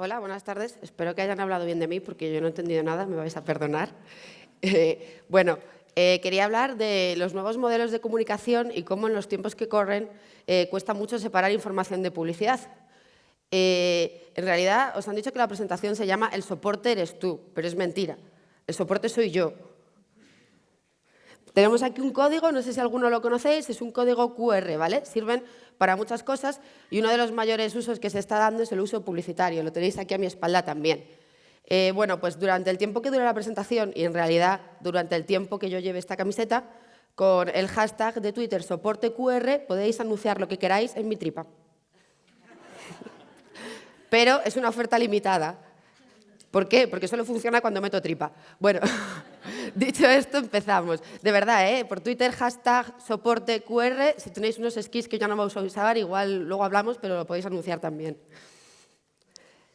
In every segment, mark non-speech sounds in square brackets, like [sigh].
Hola, buenas tardes. Espero que hayan hablado bien de mí porque yo no he entendido nada, me vais a perdonar. [laughs] Eh, bueno, eh, quería hablar de los nuevos modelos de comunicación y cómo en los tiempos que corren eh, cuesta mucho separar información de publicidad. en realidad, os han dicho que la presentación se llama El soporte eres tú, pero es mentira. El soporte soy yo. Tenemos aquí un código, no sé si alguno lo conocéis, es un código QR, ¿vale? Sirven para muchas cosas y uno de los mayores usos que se está dando es el uso publicitario. Lo tenéis aquí a mi espalda también. Eh, bueno, pues durante el tiempo que dura la presentación y en realidad durante el tiempo que yo lleve esta camiseta, con el hashtag de Twitter soporte QR podéis anunciar lo que queráis en mi tripa. Pero es una oferta limitada. ¿Por qué? Porque solo funciona cuando meto tripa. Bueno, [laughs] dicho esto, empezamos. De verdad, ¿eh? por Twitter, hashtag soporte QR. Si tenéis unos skis que ya no vamos a usar, igual luego hablamos, pero lo podéis anunciar también.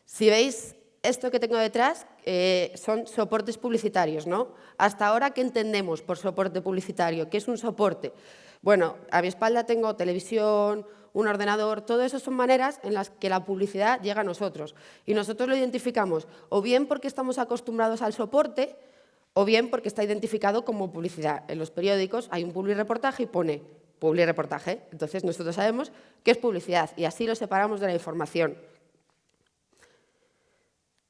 Si veis esto que tengo detrás, eh, son soportes publicitarios. ¿no? Hasta ahora, ¿qué entendemos por soporte publicitario? ¿Qué es un soporte? Bueno, a mi espalda tengo televisión, un ordenador, todo eso son maneras en las que la publicidad llega a nosotros. Y nosotros lo identificamos o bien porque estamos acostumbrados al soporte o bien porque está identificado como publicidad. En los periódicos hay un reportaje y pone reportaje. Entonces nosotros sabemos que es publicidad y así lo separamos de la información.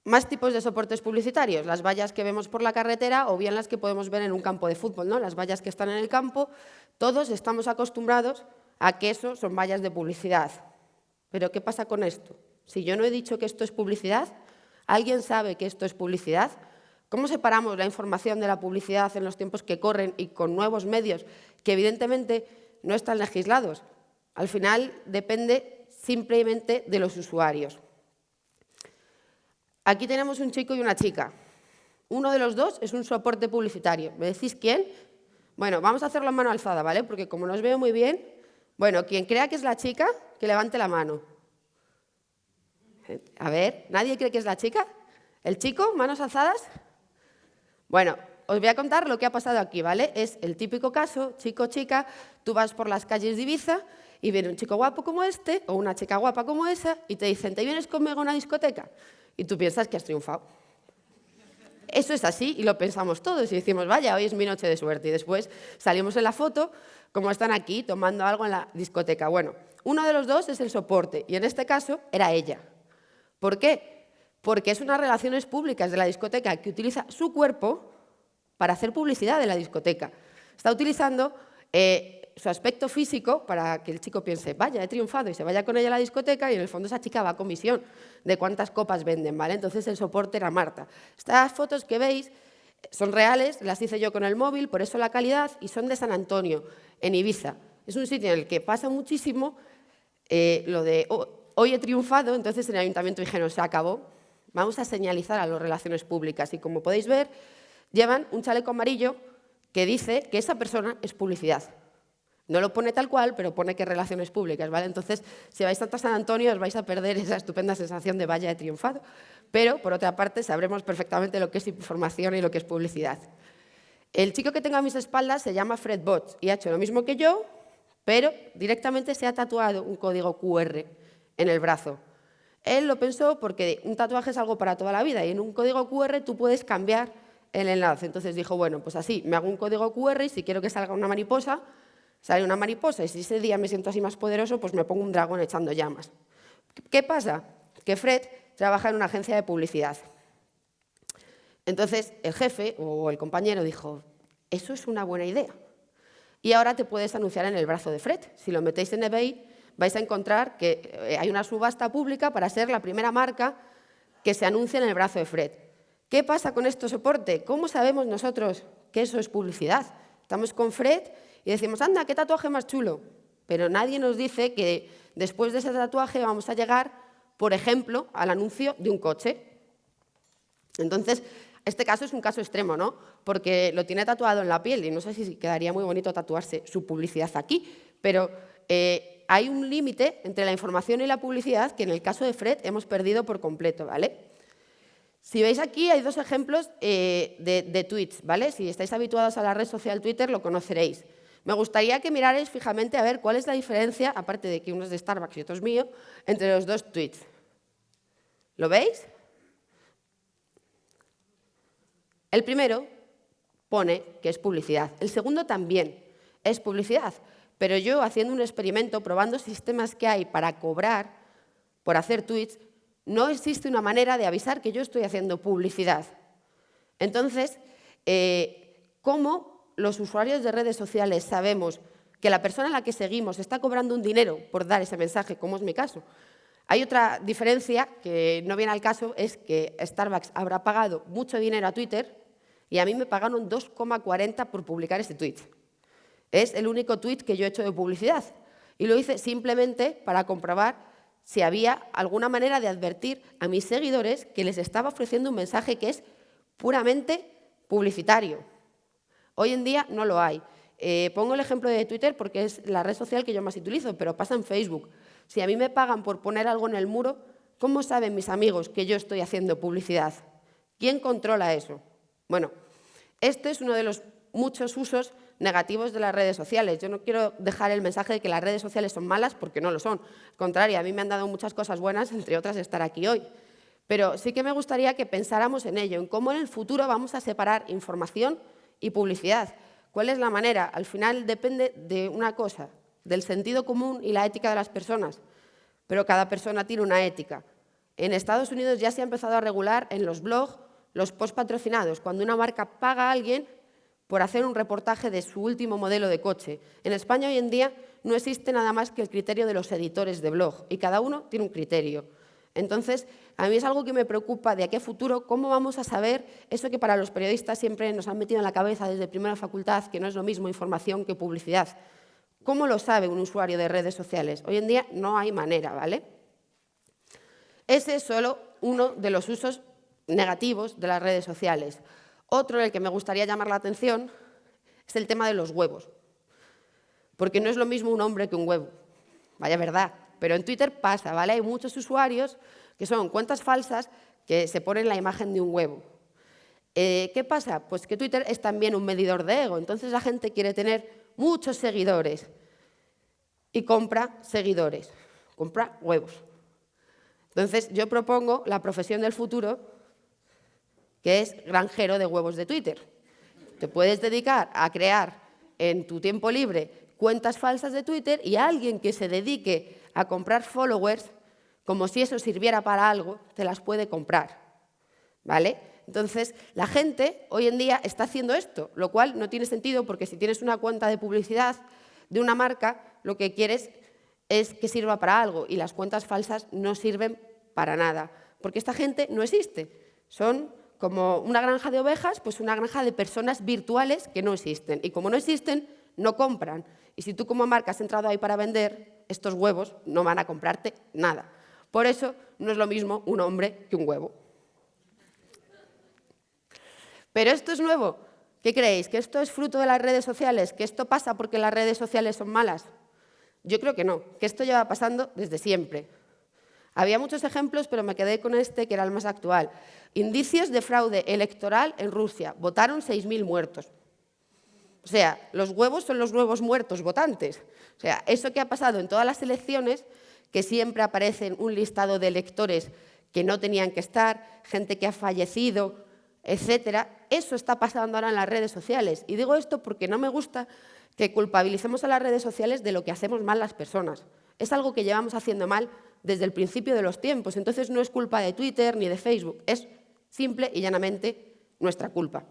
Más tipos de soportes publicitarios, las vallas que vemos por la carretera o bien las que podemos ver en un campo de fútbol, ¿no? las vallas que están en el campo, todos estamos acostumbrados a que eso son vallas de publicidad. Pero ¿qué pasa con esto? Si yo no he dicho que esto es publicidad, ¿alguien sabe que esto es publicidad? ¿Cómo separamos la información de la publicidad en los tiempos que corren y con nuevos medios que evidentemente no están legislados? Al final depende simplemente de los usuarios. Aquí tenemos un chico y una chica. Uno de los dos es un soporte publicitario. ¿Me decís quién? Bueno, vamos a hacerlo a mano alzada, ¿vale? Porque como no os veo muy bien, bueno, quien crea que es la chica, que levante la mano. A ver, ¿nadie cree que es la chica? ¿El chico? ¿Manos alzadas? Bueno, os voy a contar lo que ha pasado aquí, ¿vale? Es el típico caso, chico-chica, tú vas por las calles de Ibiza y viene un chico guapo como este o una chica guapa como esa y te dicen, ¿te vienes conmigo a una discoteca? Y tú piensas que has triunfado. Eso es así y lo pensamos todos y decimos, vaya, hoy es mi noche de suerte. Y después salimos en la foto como están aquí tomando algo en la discoteca. Bueno, uno de los dos es el soporte y en este caso era ella. ¿Por qué? Porque es unas relaciones públicas de la discoteca que utiliza su cuerpo para hacer publicidad de la discoteca. Está utilizando eh, su aspecto físico para que el chico piense, vaya, he triunfado y se vaya con ella a la discoteca y en el fondo esa chica va a comisión de cuántas copas venden, ¿vale? Entonces el soporte era Marta. Estas fotos que veis son reales, las hice yo con el móvil, por eso la calidad, y son de San Antonio, en Ibiza. Es un sitio en el que pasa muchísimo eh, lo de oh, hoy he triunfado, entonces en el ayuntamiento dijeron, se acabó, vamos a señalizar a las relaciones públicas. Y como podéis ver, llevan un chaleco amarillo que dice que esa persona es publicidad. No lo pone tal cual, pero pone que relaciones públicas, ¿vale? Entonces, si vais a San Antonio, os vais a perder esa estupenda sensación de vaya de triunfado. Pero, por otra parte, sabremos perfectamente lo que es información y lo que es publicidad. El chico que tengo a mis espaldas se llama Fred Botch y ha hecho lo mismo que yo, pero directamente se ha tatuado un código QR en el brazo. Él lo pensó porque un tatuaje es algo para toda la vida y en un código QR tú puedes cambiar el enlace. Entonces dijo, bueno, pues así, me hago un código QR y si quiero que salga una mariposa, sale una mariposa y si ese día me siento así más poderoso, pues me pongo un dragón echando llamas. ¿Qué pasa? Que Fred trabaja en una agencia de publicidad. Entonces el jefe o el compañero dijo, eso es una buena idea. Y ahora te puedes anunciar en el brazo de Fred. Si lo metéis en eBay, vais a encontrar que eh, hay una subasta pública para ser la primera marca que se anuncia en el brazo de Fred. ¿Qué pasa con este soporte? ¿Cómo sabemos nosotros que eso es publicidad? Estamos con Fred y decimos, anda, qué tatuaje más chulo. Pero nadie nos dice que después de ese tatuaje vamos a llegar, por ejemplo, al anuncio de un coche. Entonces, este caso es un caso extremo, ¿no? Porque lo tiene tatuado en la piel y no sé si quedaría muy bonito tatuarse su publicidad aquí, pero eh, hay un límite entre la información y la publicidad que en el caso de Fred hemos perdido por completo, ¿vale? Si veis aquí hay dos ejemplos eh, de, de tweets, ¿vale? Si estáis habituados a la red social Twitter lo conoceréis. Me gustaría que mirarais fijamente a ver cuál es la diferencia, aparte de que uno es de Starbucks y otro es mío, entre los dos tweets. ¿Lo veis? El primero pone que es publicidad. El segundo también es publicidad. Pero yo, haciendo un experimento, probando sistemas que hay para cobrar por hacer tweets, no existe una manera de avisar que yo estoy haciendo publicidad. Entonces, eh, ¿cómo los usuarios de redes sociales sabemos que la persona a la que seguimos está cobrando un dinero por dar ese mensaje, como es mi caso? Hay otra diferencia que no viene al caso, es que Starbucks habrá pagado mucho dinero a Twitter y a mí me pagaron 2,40 por publicar ese tweet. Es el único tweet que yo he hecho de publicidad. Y lo hice simplemente para comprobar si había alguna manera de advertir a mis seguidores que les estaba ofreciendo un mensaje que es puramente publicitario. Hoy en día no lo hay. Eh, pongo el ejemplo de Twitter porque es la red social que yo más utilizo, pero pasa en Facebook. Si a mí me pagan por poner algo en el muro, ¿cómo saben mis amigos que yo estoy haciendo publicidad? ¿Quién controla eso? Bueno, este es uno de los muchos usos negativos de las redes sociales. Yo no quiero dejar el mensaje de que las redes sociales son malas porque no lo son. Al contrario, a mí me han dado muchas cosas buenas, entre otras estar aquí hoy. Pero sí que me gustaría que pensáramos en ello, en cómo en el futuro vamos a separar información y publicidad. ¿Cuál es la manera? Al final depende de una cosa, del sentido común y la ética de las personas. Pero cada persona tiene una ética. En Estados Unidos ya se ha empezado a regular en los blogs los post patrocinados, cuando una marca paga a alguien por hacer un reportaje de su último modelo de coche. En España hoy en día no existe nada más que el criterio de los editores de blog y cada uno tiene un criterio. Entonces, a mí es algo que me preocupa de aquí a futuro, cómo vamos a saber eso que para los periodistas siempre nos han metido en la cabeza desde primera facultad, que no es lo mismo información que publicidad. ¿Cómo lo sabe un usuario de redes sociales? Hoy en día no hay manera, ¿vale? Ese es solo uno de los usos negativos de las redes sociales. Otro en el que me gustaría llamar la atención es el tema de los huevos. Porque no es lo mismo un hombre que un huevo. Vaya verdad. Pero en Twitter pasa, ¿vale? Hay muchos usuarios que son cuentas falsas que se ponen la imagen de un huevo. Eh, ¿Qué pasa? Pues que Twitter es también un medidor de ego. Entonces la gente quiere tener muchos seguidores y compra seguidores, compra huevos. Entonces yo propongo la profesión del futuro que es granjero de huevos de Twitter. Te puedes dedicar a crear en tu tiempo libre cuentas falsas de Twitter y alguien que se dedique a comprar followers, como si eso sirviera para algo, te las puede comprar. ¿Vale? Entonces, la gente hoy en día está haciendo esto, lo cual no tiene sentido porque si tienes una cuenta de publicidad de una marca, lo que quieres es que sirva para algo y las cuentas falsas no sirven para nada, porque esta gente no existe. Son como una granja de ovejas, pues una granja de personas virtuales que no existen. Y como no existen, no compran. Y si tú como marca has entrado ahí para vender, estos huevos no van a comprarte nada. Por eso no es lo mismo un hombre que un huevo. Pero esto es nuevo. ¿Qué creéis? ¿Que esto es fruto de las redes sociales? ¿Que esto pasa porque las redes sociales son malas? Yo creo que no, que esto lleva pasando desde siempre. Había muchos ejemplos, pero me quedé con este, que era el más actual. Indicios de fraude electoral en Rusia. Votaron 6.000 muertos. O sea, los huevos son los nuevos muertos votantes. O sea, eso que ha pasado en todas las elecciones, que siempre aparecen un listado de electores que no tenían que estar, gente que ha fallecido, etcétera, eso está pasando ahora en las redes sociales. Y digo esto porque no me gusta que culpabilicemos a las redes sociales de lo que hacemos mal las personas. Es algo que llevamos haciendo mal desde el principio de los tiempos. Entonces no es culpa de Twitter ni de Facebook, es simple y llanamente nuestra culpa.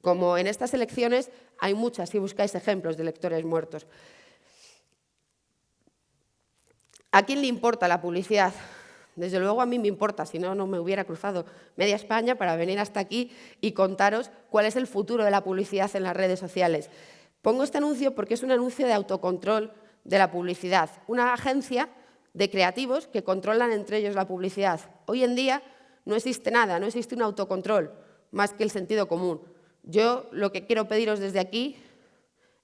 Como en estas elecciones hay muchas, si buscáis ejemplos de electores muertos. ¿A quién le importa la publicidad? Desde luego a mí me importa, si no, no me hubiera cruzado media España para venir hasta aquí y contaros cuál es el futuro de la publicidad en las redes sociales. Pongo este anuncio porque es un anuncio de autocontrol de la publicidad. Una agencia de creativos que controlan entre ellos la publicidad. Hoy en día no existe nada, no existe un autocontrol más que el sentido común. Yo lo que quiero pediros desde aquí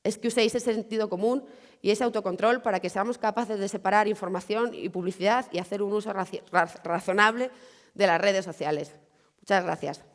es que uséis ese sentido común y ese autocontrol para que seamos capaces de separar información y publicidad y hacer un uso razonable de las redes sociales. Muchas gracias.